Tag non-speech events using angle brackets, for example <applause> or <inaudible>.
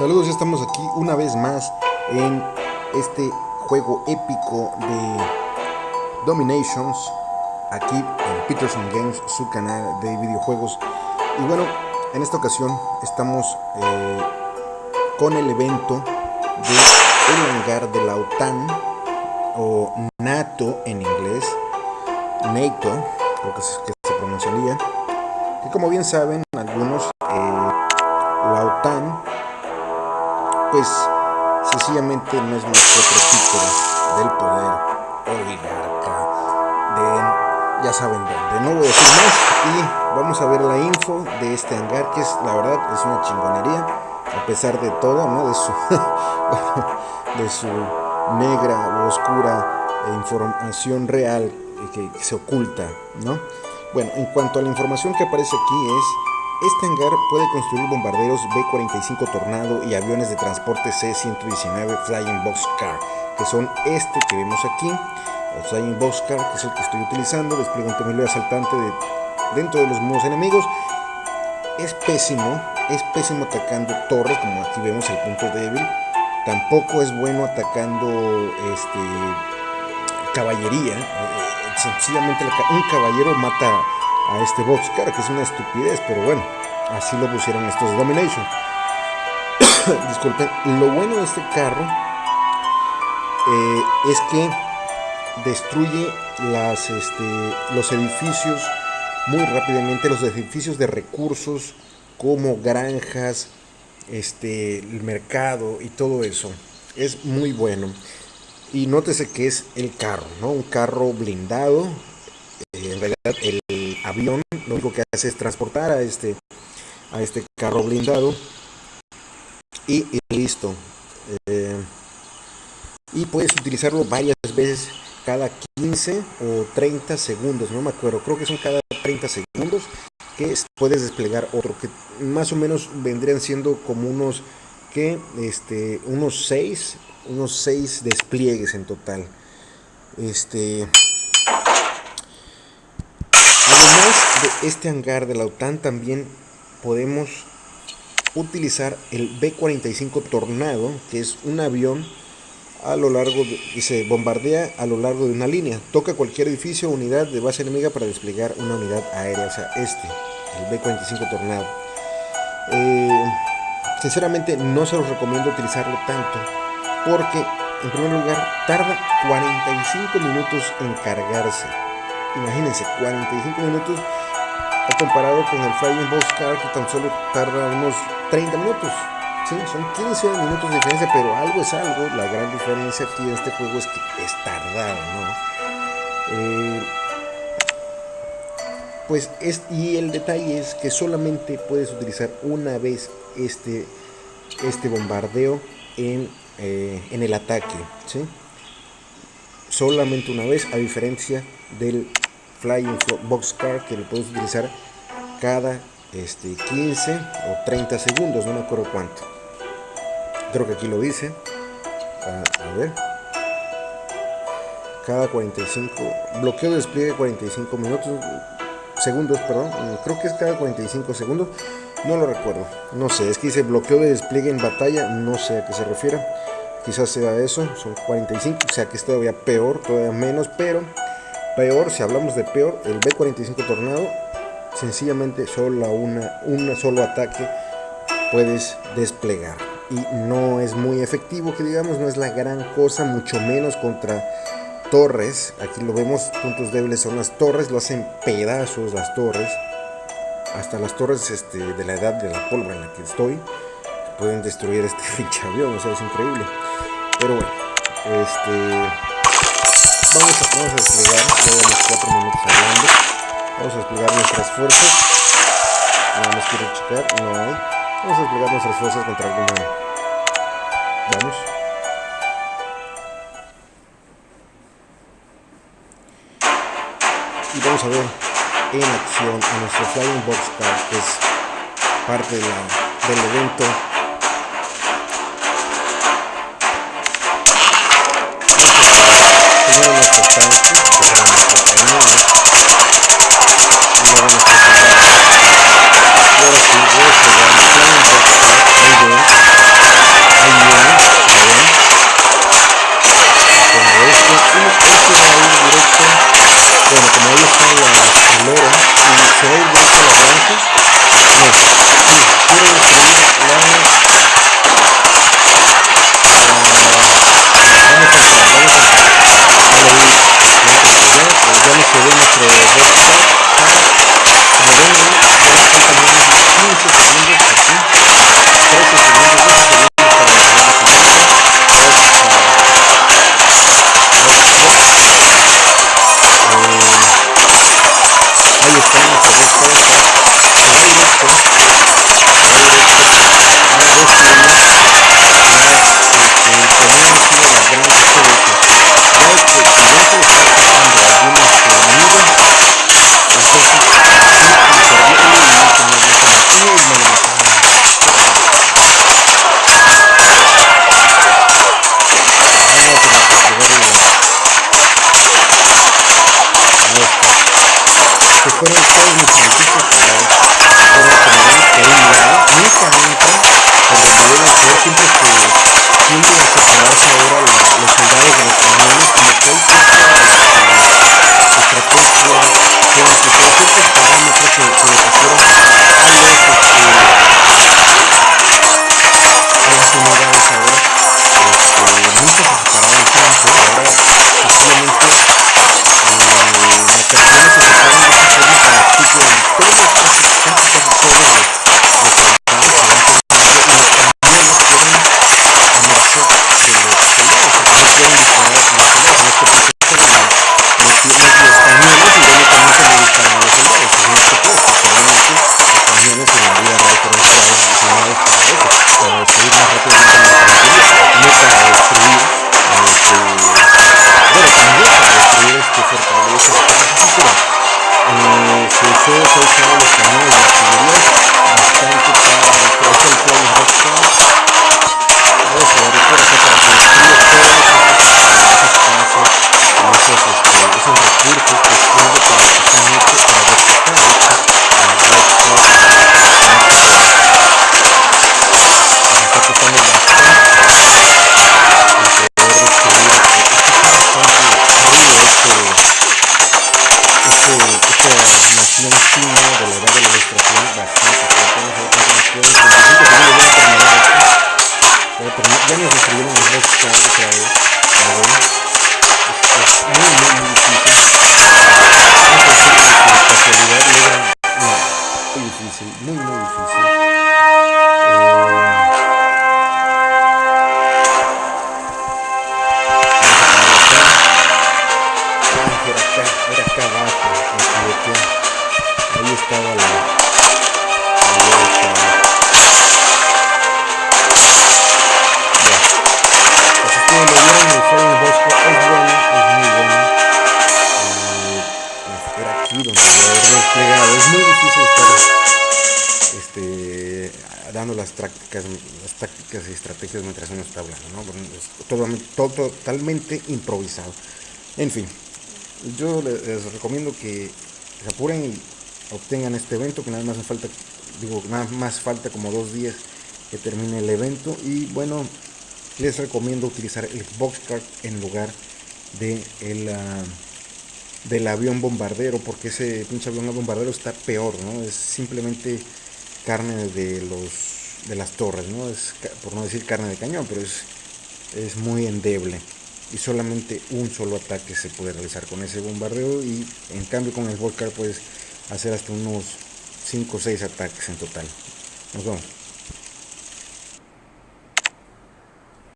Saludos, ya estamos aquí una vez más en este juego épico de Dominations, aquí en Peterson Games, su canal de videojuegos. Y bueno, en esta ocasión estamos eh, con el evento de el hangar de la OTAN, o NATO en inglés, NATO, creo que, se pronunciaría, que como bien saben algunos, eh, pues sencillamente no es más que otro título del poder oligarca ya saben dónde. No voy a decir más y vamos a ver la info de este hangar que es la verdad es una chingonería a pesar de todo, ¿no? De su <laughs> de su negra o oscura información real que se oculta, ¿no? Bueno, en cuanto a la información que aparece aquí es este hangar puede construir bombarderos B-45 Tornado y aviones de transporte C-119 Flying Boxcar, que son este que vemos aquí, el Flying Boxcar, que es el que estoy utilizando, despliega un temilero asaltante de, dentro de los muros enemigos. Es pésimo, es pésimo atacando torres, como aquí vemos el punto débil. Tampoco es bueno atacando este, caballería. Eh, sencillamente un caballero mata a este boxcar, que es una estupidez, pero bueno, así lo pusieron estos Domination. <coughs> Disculpen, lo bueno de este carro eh, es que destruye las, este, los edificios muy rápidamente, los edificios de recursos como granjas, este, el mercado y todo eso. Es muy bueno. Y nótese que es el carro, ¿no? Un carro blindado. Eh, en realidad el avión lo único que hace es transportar a este, a este carro blindado y, listo. Eh, y puedes utilizarlo varias veces cada 15 o 30 segundos, no me acuerdo, creo que son cada 30 segundos que puedes desplegar otro que más o menos vendrían siendo como unos que este unos 6 unos 6 despliegues en total. Este Además de este hangar de la OTAN también podemos utilizar el B-45 Tornado, que es un avión a lo largo y se bombardea a lo largo de una línea. Toca cualquier edificio o unidad de base enemiga para desplegar una unidad aérea, o sea, este, el B-45 Tornado. Eh, sinceramente no se los recomiendo utilizarlo tanto porque en primer lugar tarda 45 minutos en cargarse Imagínense, 45 minutos comparado con el Flying Boxcar que tan solo tarda unos 30 minutos. Sí, son 15 minutos de diferencia, pero algo es algo. La gran diferencia aquí en este juego es que es tardado, ¿no? Eh, pues es, y el detalle es que solamente puedes utilizar una vez este, este bombardeo en, eh, en el ataque, ¿sí? Solamente una vez, a diferencia del Flying Boxcar que lo puedes utilizar cada este, 15 o 30 segundos, no me acuerdo cuánto. Creo que aquí lo dice. Ah, a, ver. Cada 45. Bloqueo de despliegue 45 minutos. Segundos, perdón. Creo que es cada 45 segundos. No lo recuerdo. No sé. Es que dice bloqueo de despliegue en batalla. No sé a qué se refiere. Quizás sea eso. Son 45. O sea que es todavía peor. Todavía menos. Pero Peor, si hablamos de peor, el B-45 Tornado, sencillamente solo una, un solo ataque puedes desplegar. Y no es muy efectivo, que digamos, no es la gran cosa, mucho menos contra torres. Aquí lo vemos, puntos débiles son las torres, lo hacen pedazos las torres. Hasta las torres este, de la edad de la pólvora en la que estoy pueden destruir este <laughs> pinche avión, o sea, es increíble. Pero bueno, este Vamos a, vamos a desplegar, ya llevamos 4 minutos hablando. Vamos a desplegar nuestras fuerzas. Nada más quiero checar, no hay. Vamos a desplegar nuestras fuerzas contra alguna. Vamos. Y vamos a ver en acción a nuestro Flying Boxcar, que es parte de la, del evento primero tanques, que cañones, y luego. fueron todos mis franquicias fueron generados, nunca, nunca, por donde deben ser, siempre abajo. Ahí estaba la. Ahí estaba. Bueno, pues ustedes lo vieron, el Bosco es bueno, es muy bueno. Eh, era aquí donde a haber desplegado. Es muy difícil estar este, dando las tácticas, las tácticas y estrategias mientras uno está hablando, ¿no? Es totalmente improvisado. En fin, yo les recomiendo que se apuren y obtengan este evento, que nada más falta, digo, nada más falta como dos días que termine el evento. Y bueno, les recomiendo utilizar el boxcar en lugar de el, uh, del avión bombardero, porque ese pinche avión bombardero está peor, ¿no? Es simplemente carne de los de las torres, ¿no? Es por no decir carne de cañón, pero es, es muy endeble y solamente un solo ataque se puede realizar con ese bombardeo y en cambio con el Volcar puedes hacer hasta unos 5 o 6 ataques en total. Nos vemos.